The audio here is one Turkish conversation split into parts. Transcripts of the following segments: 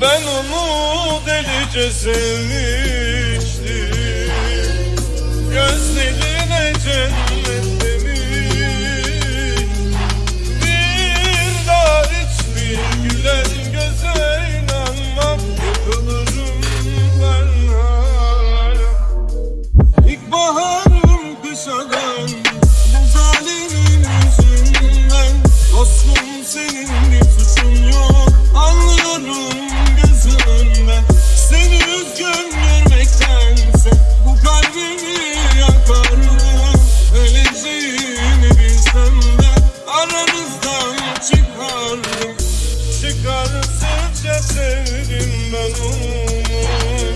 Ben onu delice sevmiştim. Gözlerine cennet demiş. Bir daha hiçbir gülen göze inanmam. Yıkılırım ben hala İlkbaharım kışa dön Bu zalimin yüzünden. Dostum senin bir suçun yok. Anlıyorum gözünden Seni üzgün görmektense Bu kalbimi yakarım Öleceğini bilsem de Aranızdan çıkardım. Çıkarsınca sevdim ben onu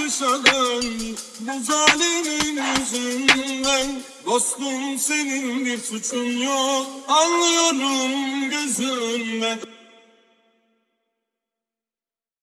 İlkbaharım kışa dön Bu zalimin yüzünden. Dostum senin bir suçun yok. Anlıyorum gözünden